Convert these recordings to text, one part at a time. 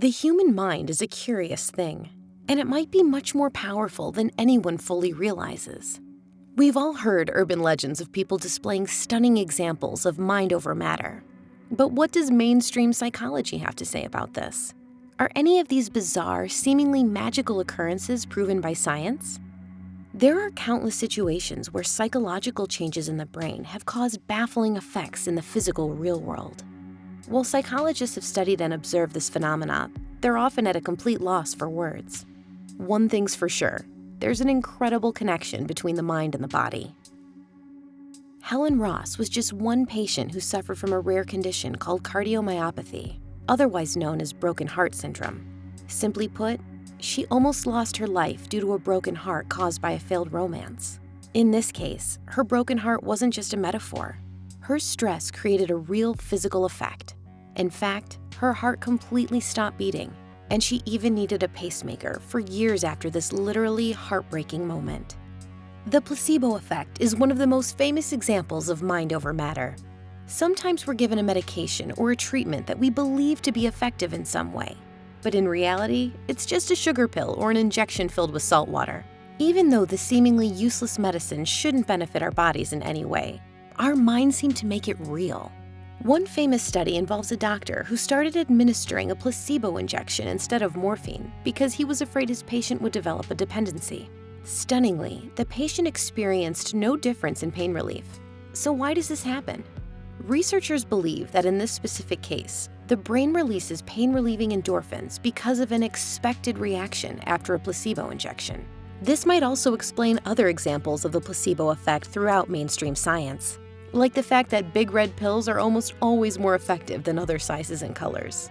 The human mind is a curious thing, and it might be much more powerful than anyone fully realizes. We've all heard urban legends of people displaying stunning examples of mind over matter. But what does mainstream psychology have to say about this? Are any of these bizarre, seemingly magical occurrences proven by science? There are countless situations where psychological changes in the brain have caused baffling effects in the physical real world. While psychologists have studied and observed this phenomena, they're often at a complete loss for words. One thing's for sure, there's an incredible connection between the mind and the body. Helen Ross was just one patient who suffered from a rare condition called cardiomyopathy, otherwise known as broken heart syndrome. Simply put, she almost lost her life due to a broken heart caused by a failed romance. In this case, her broken heart wasn't just a metaphor. Her stress created a real physical effect. In fact, her heart completely stopped beating, and she even needed a pacemaker for years after this literally heartbreaking moment. The placebo effect is one of the most famous examples of mind over matter. Sometimes we're given a medication or a treatment that we believe to be effective in some way, but in reality, it's just a sugar pill or an injection filled with salt water. Even though the seemingly useless medicine shouldn't benefit our bodies in any way, our minds seem to make it real. One famous study involves a doctor who started administering a placebo injection instead of morphine because he was afraid his patient would develop a dependency. Stunningly, the patient experienced no difference in pain relief. So why does this happen? Researchers believe that in this specific case, the brain releases pain-relieving endorphins because of an expected reaction after a placebo injection. This might also explain other examples of the placebo effect throughout mainstream science like the fact that big red pills are almost always more effective than other sizes and colors.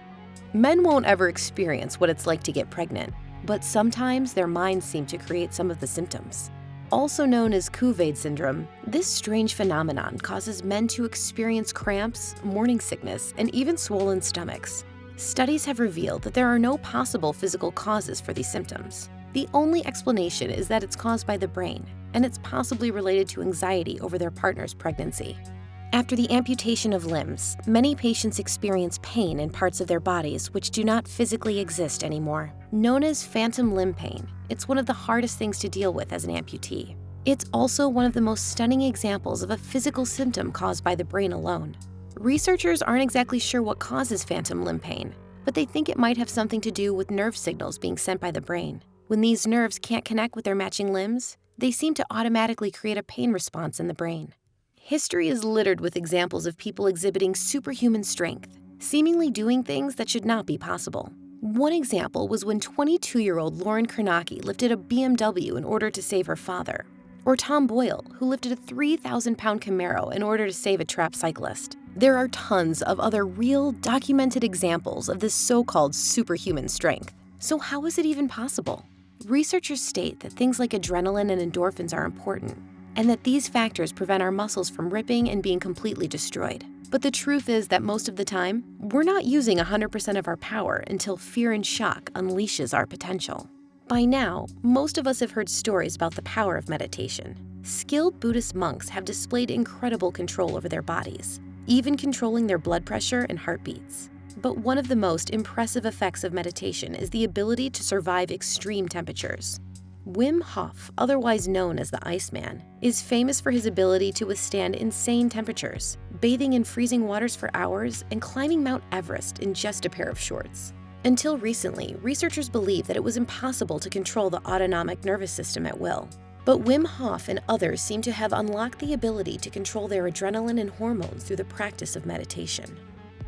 Men won't ever experience what it's like to get pregnant, but sometimes their minds seem to create some of the symptoms. Also known as Couvade syndrome, this strange phenomenon causes men to experience cramps, morning sickness, and even swollen stomachs. Studies have revealed that there are no possible physical causes for these symptoms. The only explanation is that it's caused by the brain, and it's possibly related to anxiety over their partner's pregnancy. After the amputation of limbs, many patients experience pain in parts of their bodies which do not physically exist anymore. Known as phantom limb pain, it's one of the hardest things to deal with as an amputee. It's also one of the most stunning examples of a physical symptom caused by the brain alone. Researchers aren't exactly sure what causes phantom limb pain, but they think it might have something to do with nerve signals being sent by the brain. When these nerves can't connect with their matching limbs, they seem to automatically create a pain response in the brain. History is littered with examples of people exhibiting superhuman strength, seemingly doing things that should not be possible. One example was when 22-year-old Lauren Kornacki lifted a BMW in order to save her father, or Tom Boyle, who lifted a 3,000-pound Camaro in order to save a trapped cyclist. There are tons of other real, documented examples of this so-called superhuman strength. So how is it even possible? Researchers state that things like adrenaline and endorphins are important, and that these factors prevent our muscles from ripping and being completely destroyed. But the truth is that most of the time, we're not using 100% of our power until fear and shock unleashes our potential. By now, most of us have heard stories about the power of meditation. Skilled Buddhist monks have displayed incredible control over their bodies, even controlling their blood pressure and heartbeats. But one of the most impressive effects of meditation is the ability to survive extreme temperatures. Wim Hof, otherwise known as the Iceman, is famous for his ability to withstand insane temperatures, bathing in freezing waters for hours and climbing Mount Everest in just a pair of shorts. Until recently, researchers believed that it was impossible to control the autonomic nervous system at will. But Wim Hof and others seem to have unlocked the ability to control their adrenaline and hormones through the practice of meditation.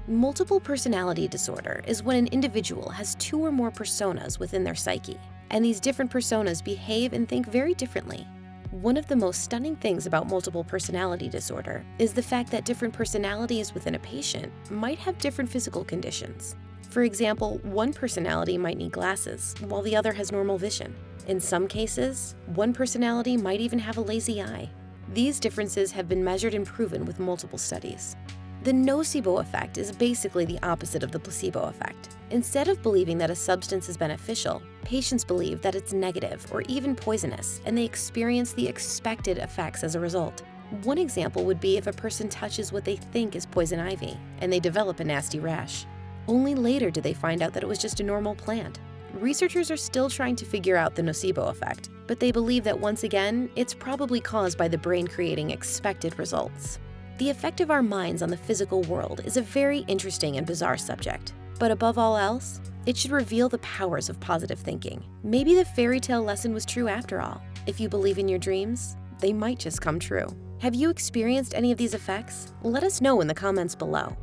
Multiple personality disorder is when an individual has two or more personas within their psyche, and these different personas behave and think very differently. One of the most stunning things about multiple personality disorder is the fact that different personalities within a patient might have different physical conditions. For example, one personality might need glasses, while the other has normal vision. In some cases, one personality might even have a lazy eye. These differences have been measured and proven with multiple studies. The nocebo effect is basically the opposite of the placebo effect. Instead of believing that a substance is beneficial, patients believe that it's negative or even poisonous, and they experience the expected effects as a result. One example would be if a person touches what they think is poison ivy, and they develop a nasty rash. Only later did they find out that it was just a normal plant. Researchers are still trying to figure out the nocebo effect, but they believe that once again, it's probably caused by the brain creating expected results. The effect of our minds on the physical world is a very interesting and bizarre subject. But above all else, it should reveal the powers of positive thinking. Maybe the fairy tale lesson was true after all. If you believe in your dreams, they might just come true. Have you experienced any of these effects? Let us know in the comments below.